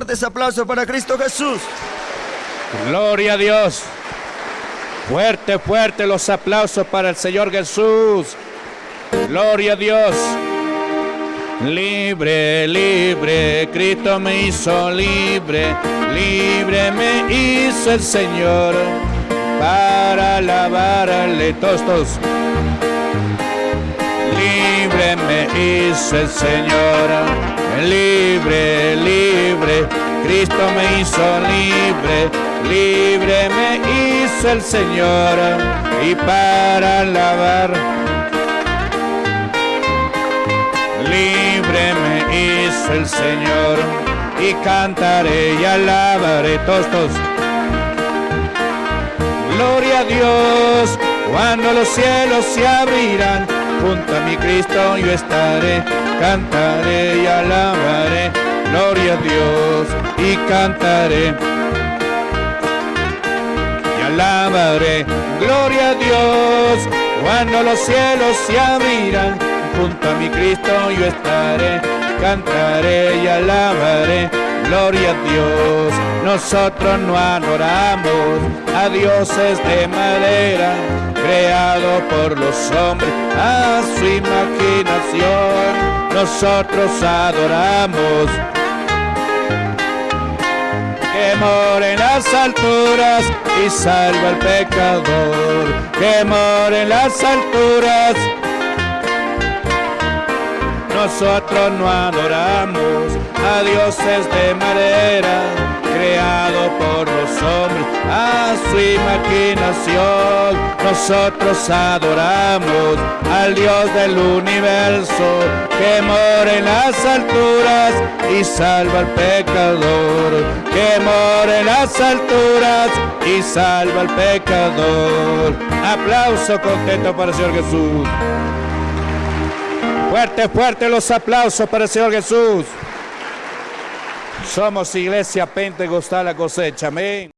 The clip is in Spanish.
Fuertes aplausos para Cristo Jesús. Gloria a Dios. Fuerte, fuerte los aplausos para el Señor Jesús. Gloria a Dios. Libre, libre, Cristo me hizo libre, libre me hizo el Señor para alabarle tostos. Libre me hizo el Señor, Cristo me hizo libre, libre me hizo el Señor y para alabar. Libre me hizo el Señor y cantaré y alabaré tostos. Gloria a Dios, cuando los cielos se abrirán, junto a mi Cristo yo estaré, cantaré y alabaré. Dios y cantaré y alabaré. Gloria a Dios, cuando los cielos se abrirán, junto a mi Cristo yo estaré, cantaré y alabaré. Gloria a Dios, nosotros no adoramos a dioses de madera, creado por los hombres a su imaginación. Nosotros adoramos que mora en las alturas y salva al pecador, que mora en las alturas nosotros no adoramos a dioses de madera, creado por los hombres a su imaginación. Nosotros adoramos al Dios del universo, que mora en las alturas y salva al pecador, que mora en las alturas y salva al pecador. Aplauso contento para el Señor Jesús. Fuerte, fuerte los aplausos para el Señor Jesús. Somos Iglesia Pentecostal la cosecha. Amén.